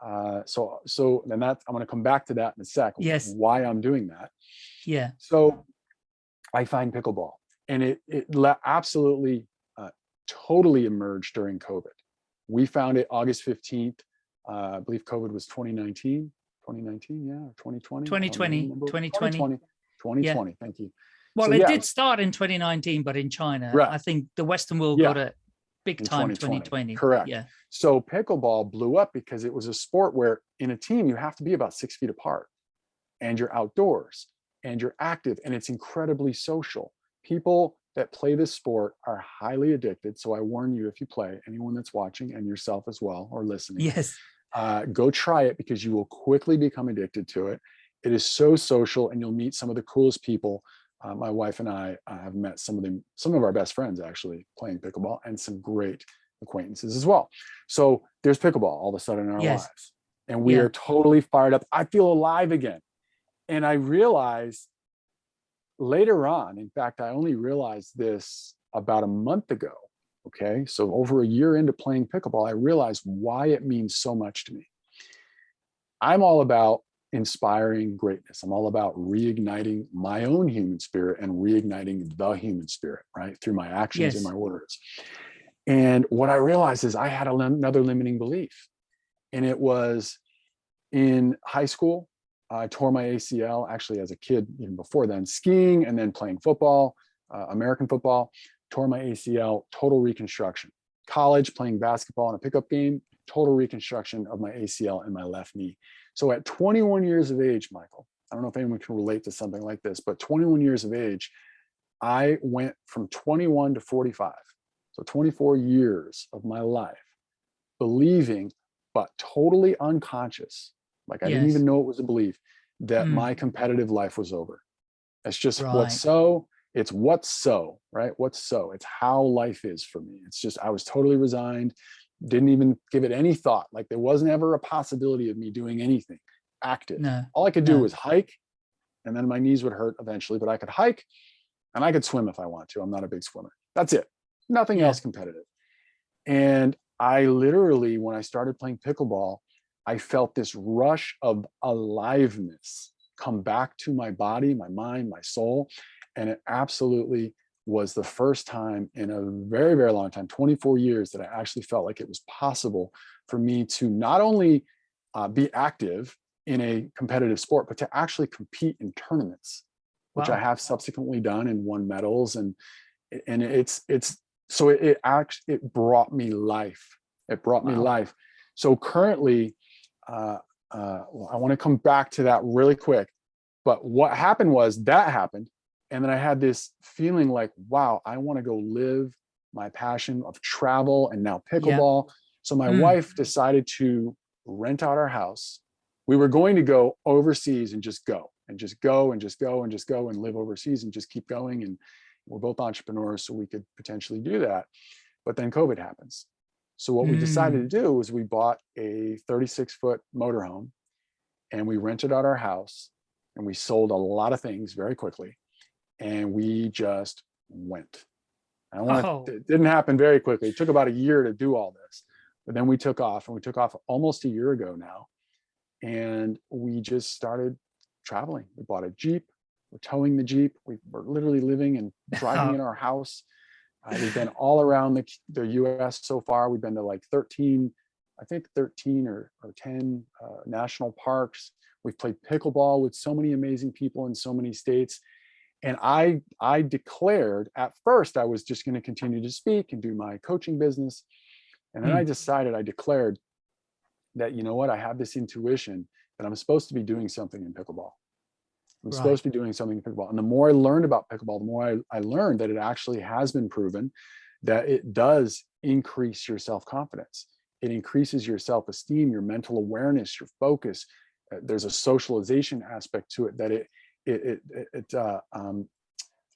Uh, so, so then that I'm going to come back to that in a sec. Yes. Why I'm doing that. Yeah. So I find pickleball and it, it absolutely totally emerged during COVID. We found it August 15th. Uh, I believe COVID was 2019, 2019, yeah, or 2020. I don't 2020, remember. 2020. 2020, 2020, thank you. Well, So, it yeah, did start in 2019, but in China, Right. I think the Western world Yeah. got it big In time 2020, 2020. correct. Yeah. So pickleball blew up because it was a sport where in a team, you have to be about six feet apart and you're outdoors and you're active and it's incredibly social. People that play this sport are highly addicted. So I warn you, if you play, anyone that's watching and yourself as well or listening, Yes. uh, go try it because you will quickly become addicted to it. It is so social and you'll meet some of the coolest people. Uh, my wife and I uh, have met some of them, some of our best friends actually playing pickleball and some great acquaintances as well. So there's pickleball all of a sudden in our Yes. lives and we Yeah. are totally fired up. I feel alive again. And I realized later on, in fact, I only realized this about a month ago. Okay. So over a year into playing pickleball, I realized why it means so much to me. I'm all about inspiring greatness. I'm all about reigniting my own human spirit and reigniting the human spirit, right? Through my actions and my words. And what I realized is I had another limiting belief. And it was in high school, I tore my ACL actually as a kid, even before then, skiing and then playing football, uh, American football, tore my ACL, total reconstruction. College, playing basketball in a pickup game, total reconstruction of my ACL in my left knee. So at 21 years of age, Michael, I don't know if anyone can relate to something like this, but 21 years of age, I went from 21 to 45. So 24 years of my life believing, but totally unconscious, like I didn't even know it was a belief, that Mm. my competitive life was over. It's just Right. what's so, it's what's so, right? What's so, it's how life is for me. It's just, I was totally resigned, didn't even give it any thought. Like there wasn't ever a possibility of me doing anything active. No. All I could do no. was hike and then my knees would hurt eventually, but I could hike and I could swim if I want to. I'm not a big swimmer. That's it. Nothing Yeah. else competitive. And I literally, when I started playing pickleball, I felt this rush of aliveness come back to my body, my mind, my soul. And it absolutely was the first time in a very, very long time, 24 years, that I actually felt like it was possible for me to not only uh, be active in a competitive sport, but to actually compete in tournaments, which I have subsequently done and won medals. And and it's it's so it, it actually it brought me life. It brought me Wow. life. So currently, uh, uh, I want to come back to that really quick. But what happened was that happened, and then I had this feeling like, wow, I want to go live my passion of travel and now pickleball. So my Mm. wife decided to rent out our house. We were going to go overseas and just go and just go and just go and just go and live overseas and just keep going. And we're both entrepreneurs, so we could potentially do that. But then COVID happens. So what we decided mm. to do was we bought a 36 foot motorhome and we rented out our house and we sold a lot of things very quickly. And we just went. I don't want Oh. it didn't happen very quickly. It took about a year to do all this. But then we took off and we took off almost a year ago now. And we just started traveling. We bought a Jeep, We're towing the Jeep. We, we're literally living and driving in our house. Uh, we've been all around the, the US so far. We've been to like 13, I think 13 or, or 10 uh, national parks. We've played pickleball with so many amazing people in so many states. And I, I declared at first I was just going to continue to speak and do my coaching business. And then Mm. I decided, I declared that, you know what, I have this intuition that I'm supposed to be doing something in pickleball. I'm Right. supposed to be doing something in pickleball. And the more I learned about pickleball, the more I, I learned that it actually has been proven that it does increase your self-confidence. It increases your self-esteem, your mental awareness, your focus. Uh, There's a socialization aspect to it that it it it, it- it uh, um,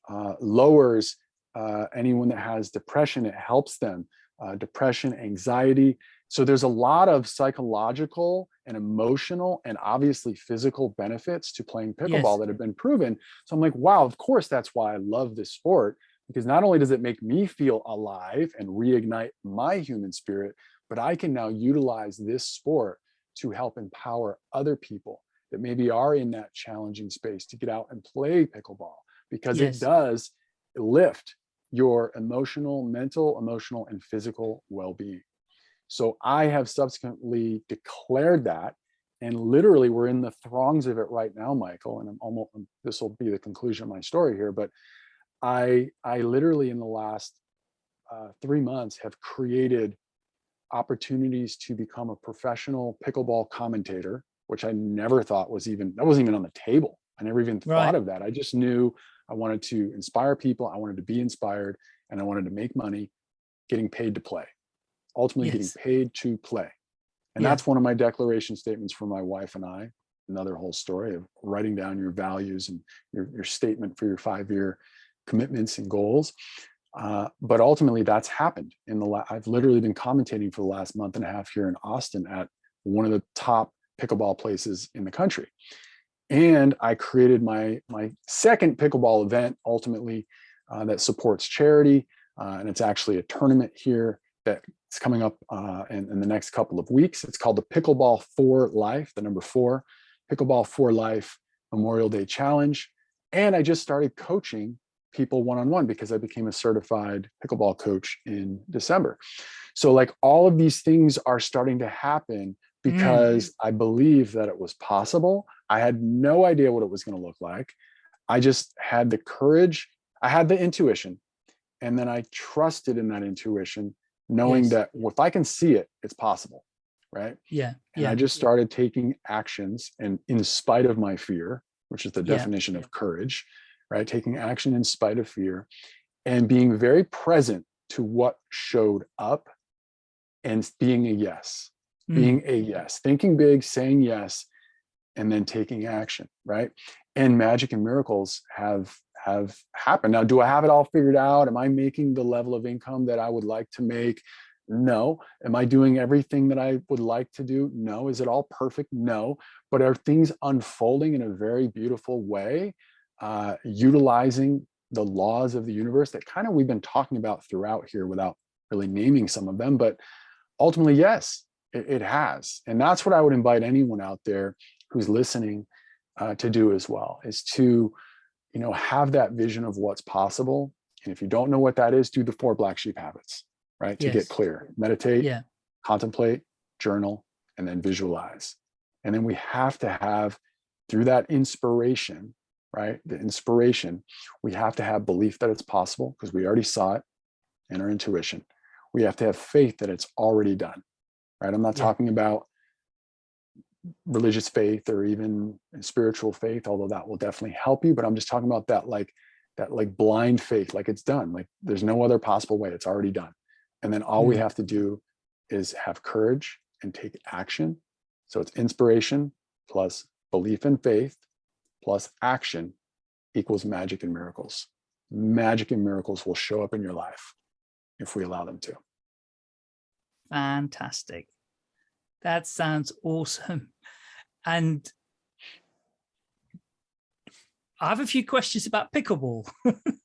uh, lowers uh, anyone that has depression. It helps them. Uh, depression, anxiety. So there's a lot of psychological and emotional and obviously physical benefits to playing pickleball Yes. that have been proven. So I'm like, wow, of course, that's why I love this sport because not only does it make me feel alive and reignite my human spirit, but I can now utilize this sport to help empower other people that maybe are in that challenging space to get out and play pickleball because Yes. it does lift your emotional, mental, emotional, and physical well-being. So I have subsequently declared that and literally we're in the throngs of it right now, Michael, and I'm almost, this will be the conclusion of my story here, but I, I literally in the last uh, three months have created opportunities to become a professional pickleball commentator, which I never thought was even, that wasn't even on the table. I never even Right. thought of that. I just knew I wanted to inspire people. I wanted to be inspired and I wanted to make money getting paid to play, ultimately Yes. getting paid to play. And Yeah. that's one of my declaration statements for my wife and I. Another whole story of writing down your values and your, your statement for your five-year commitments and goals. Uh, but ultimately that's happened in the, la- I've literally been commentating for the last month and a half here in Austin at one of the top pickleball places in the country. And I created my, my second pickleball event ultimately uh, that supports charity. Uh, and it's actually a tournament here that's coming up uh, in, in the next couple of weeks. It's called the Pickleball for Life, the number four, Pickleball for Life Memorial Day Challenge. And I just started coaching people one-on-one because I became a certified pickleball coach in December. So like all of these things are starting to happen because I believe that it was possible. I had no idea what it was going to look like. I just had the courage. I had the intuition and then I trusted in that intuition, knowing Yes. that if I can see it, it's possible, right? Yeah. And Yeah. I just started taking actions and in spite of my fear, which is the Yeah. definition of courage, right? Taking action in spite of fear and being very present to what showed up and being a yes, Mm. being a yes, thinking big, saying yes, and then taking action, right? And magic and miracles have have happened. Now, do I have it all figured out? Am I making the level of income that I would like to make? No. Am I doing everything that I would like to do? No. Is it all perfect? No. But are things unfolding in a very beautiful way, uh, utilizing the laws of the universe that kind of we've been talking about throughout here without really naming some of them, but ultimately, yes, it, it has. And that's what I would invite anyone out there who's listening uh, to do as well, is to, you know, have that vision of what's possible. And if you don't know what that is, do the four black sheep habits, right? To Yes. get clear, meditate, Yeah. contemplate, journal, and then visualize. And then we have to have, through that inspiration, right? The inspiration, we have to have belief that it's possible because we already saw it in our intuition. We have to have faith that it's already done, right? I'm not Yeah. talking about religious faith or even spiritual faith, although that will definitely help you, but I'm just talking about that like that like blind faith, like it's done, like there's no other possible way, it's already done. And then all we Mm. have to do is have courage and take action. So it's inspiration plus belief and faith plus action equals magic and miracles. Magic and miracles will show up in your life if we allow them to. Fantastic. That sounds awesome. And I have a few questions about pickleball.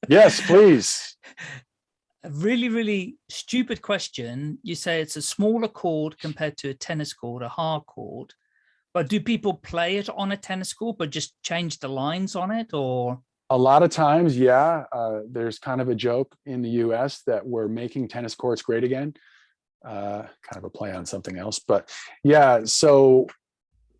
Yes, please. a really, really stupid question. You say it's a smaller court compared to a tennis court, a hard court. But do people play it on a tennis court, but just change the lines on it or? A lot of times, yeah, uh, there's kind of a joke in the US that we're making tennis courts great again. Uh, kind of a play on something else, but yeah, so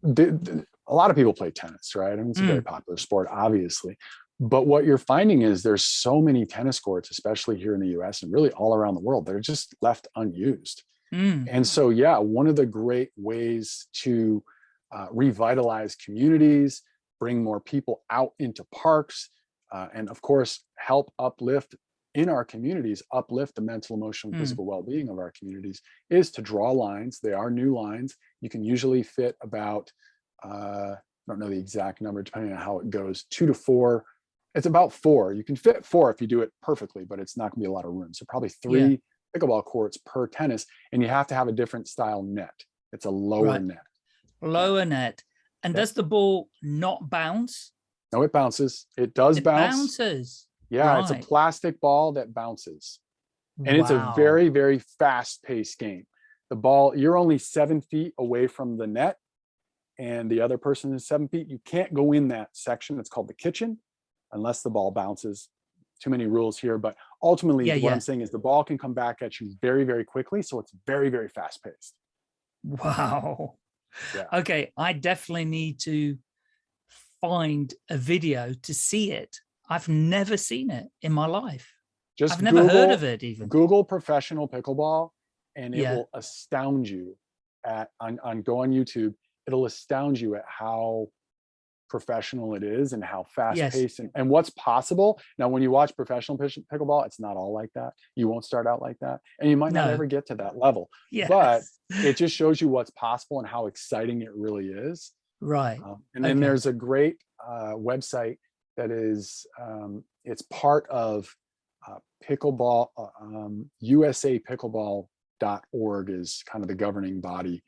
a lot of people play tennis, right? I mean, it's a very Mm. popular sport, obviously. But what you're finding is there's so many tennis courts, especially here in the US and really all around the world, they're just left unused. Mm, And so, yeah, one of the great ways to uh, revitalize communities, bring more people out into parks, uh, and of course, help uplift in our communities, uplift the mental, emotional, and Mm. physical well-being of our communities is to draw lines. They are new lines. You can usually fit about, uh, I don't know the exact number, depending on how it goes, two to four. It's about four. You can fit four if you do it perfectly, but it's not gonna be a lot of room. So probably three pickleball courts per tennis, and you have to have a different style net. It's a lower Right. net. lower net. And Yeah. does the ball not bounce? No, it bounces. It does It bounce. bounces. Yeah, it's a plastic ball that bounces. And it's a very, very fast paced game. The ball, you're only seven feet away from the net and the other person is seven feet. You can't go in that section. It's called the kitchen unless the ball bounces. Too many rules here, but ultimately Yeah, what yeah. I'm saying is the ball can come back at you very, very quickly. So it's very, very fast paced. Wow. Yeah. Okay, I definitely need to find a video to see it. I've never seen it in my life. Just I've never heard of it even. Google professional pickleball and it Yeah. will astound you at on, on go on YouTube. It'll astound you at how professional it is and how fast Yes. paced and, and what's possible. Now, when you watch professional pickleball, it's not all like that. You won't start out like that and you might not ever get to that level. Yes. But it just shows you what's possible and how exciting it really is. right. Um, and then there's a great uh, website that is, um, it's part of uh, pickleball, uh, um, USA pickleball.org is kind of the governing body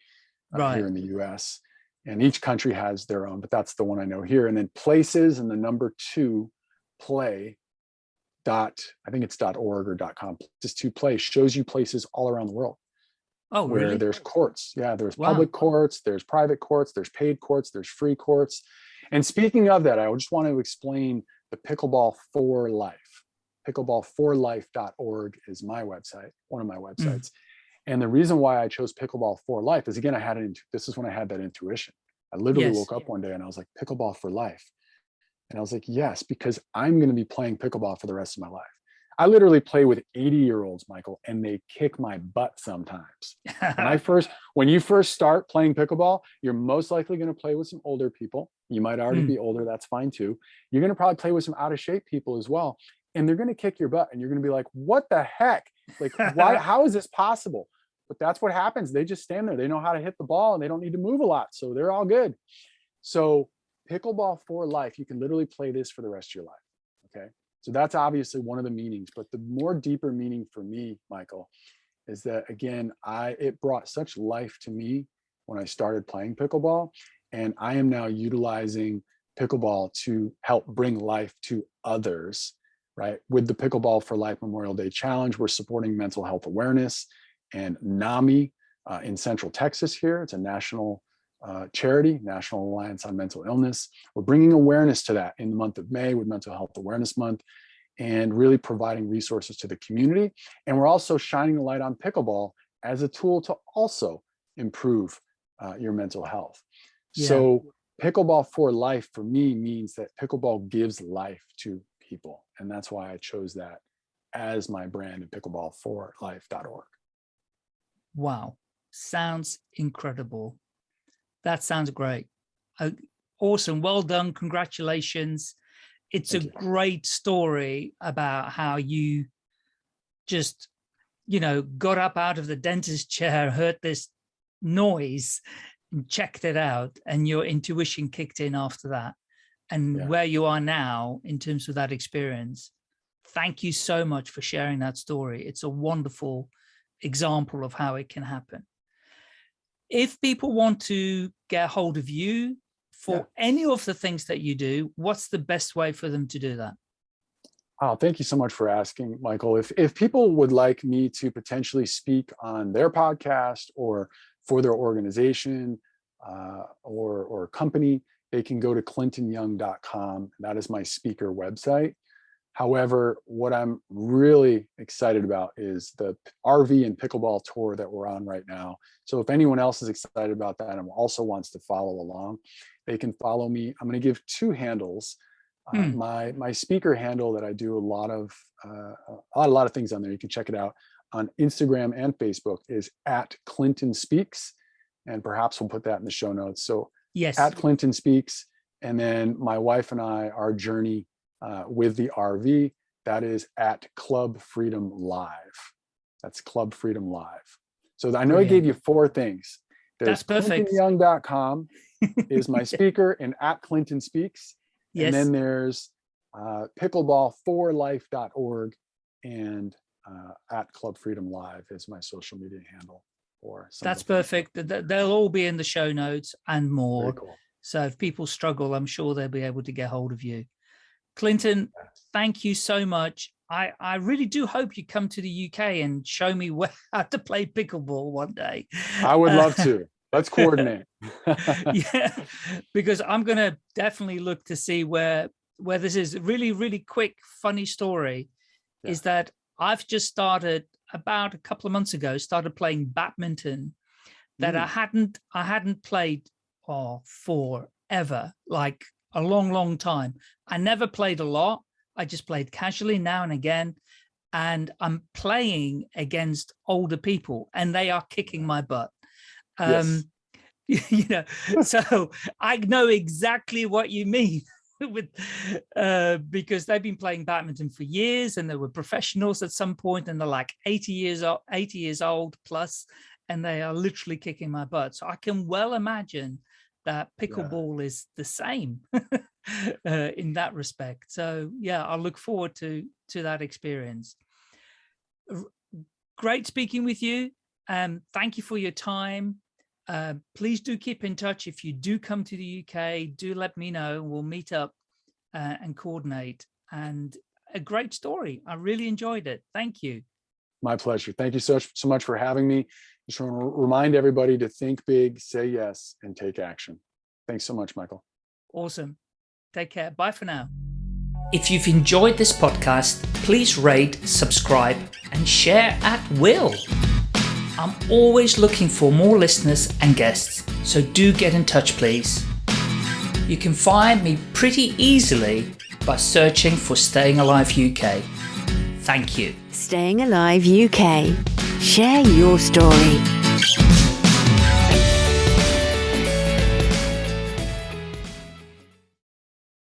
uh, Right. here in the US. And each country has their own, but that's the one I know here. And then places and the number two play dot, I think it's dot org or dot com, just to play shows you places all around the world Oh, where really? there's courts. Yeah, there's Wow. public courts, there's private courts, there's paid courts, there's free courts. And speaking of that, I just want to explain the pickleball for life. Pickleballforlife.org is my website, one of my Mm. websites. And the reason why I chose pickleball for life is again, I had it. This is when I had that intuition. I literally Yes. woke up one day and I was like, pickleball for life. And I was like, yes, because I'm going to be playing pickleball for the rest of my life. I literally play with 80 year olds, Michael, and they kick my butt sometimes. When I first, when you first start playing pickleball, you're most likely going to play with some older people. You might already Mm. be older. That's fine too. You're going to probably play with some out of shape people as well. And they're going to kick your butt and you're going to be like, what the heck? Like, why, how is this possible? But that's what happens. They just stand there. They know how to hit the ball and they don't need to move a lot. So they're all good. So pickleball for life, you can literally play this for the rest of your life. Okay. So that's obviously one of the meanings, but the more deeper meaning for me, Michael, is that again, I it brought such life to me when I started playing pickleball. And I am now utilizing pickleball to help bring life to others, right? With the Pickleball for Life Memorial Day Challenge, we're supporting mental health awareness and NAMI uh, in Central Texas here. It's a national uh, charity, National Alliance on Mental Illness. We're bringing awareness to that in the month of May with Mental Health Awareness Month and really providing resources to the community. And we're also shining the light on pickleball as a tool to also improve uh, your mental health. Yeah. So pickleball for life for me means that pickleball gives life to people. And that's why I chose that as my brand at pickleballforlife.org. Wow, sounds incredible. That sounds great. Uh, awesome, well done, congratulations. It's Thank a you. great story about how you just, you know, got up out of the dentist chair, heard this noise, and checked it out, and your intuition kicked in after that. And Yeah. where you are now in terms of that experience. Thank you so much for sharing that story. It's a wonderful example of how it can happen. If people want to get a hold of you for Yeah. any of the things that you do, what's the best way for them to do that? Oh, thank you so much for asking, Michael. If if people would like me to potentially speak on their podcast or for their organization, uh, or, or company, they can go to clintonyoung.com. That is my speaker website. However, what I'm really excited about is the RV and pickleball tour that we're on right now. So if anyone else is excited about that and also wants to follow along, they can follow me. I'm going to give two handles. Uh, Hmm. my my speaker handle that I do a lot of uh, a lot a lot of things on there. You can check it out on Instagram and Facebook is at Clinton Speaks, and perhaps we'll put that in the show notes. So Yes. at Clinton Speaks, and then my wife and I, our journey uh, with the RV, that is at Club Freedom Live. That's Club Freedom Live. So I know I gave you four things. That's perfect. ClintonYoung.com is my speaker and at Clinton Speaks. yes. And then there's uh, pickleball4life.org and uh, at Club Freedom Live is my social media handle. Or That's perfect. Th- th- They'll all be in the show notes and more. cool. So if people struggle, I'm sure they'll be able to get hold of you. Clinton, thank you so much. I, I really do hope you come to the UK and show me where, how to play pickleball one day. I would Uh, love to. Let's coordinate. yeah, because I'm going to definitely look to see where where this is. Really, really quick, funny story is that I've just started about a couple of months ago, started playing badminton that I Mm. hadn't I hadn't played oh, forever, like a long, long time. I never played a lot. I just played casually now and again. And I'm playing against older people and they are kicking my butt. Yes. Um, you know, so I know exactly what you mean with uh because they've been playing badminton for years and they were professionals at some point and they're like 80 years old 80 years old plus and they are literally kicking my butt so i can well imagine that pickleball is the same uh, in that respect so yeah i look forward to to that experience R- great speaking with you um thank you for your time uh, please do keep in touch. If you do come to the UK, do let me know. We'll meet up uh, and coordinate. And a great story. I really enjoyed it. Thank you. My pleasure. Thank you so, so much for having me. Just want to remind everybody to think big, say yes, and take action. Thanks so much, Michael. Awesome. Take care. Bye for now. If you've enjoyed this podcast, please rate, subscribe, and share at will. I'm always looking for more listeners and guests, so do get in touch, please. You can find me pretty easily by searching for Staying Alive UK. Thank you. Staying Alive UK. Share your story.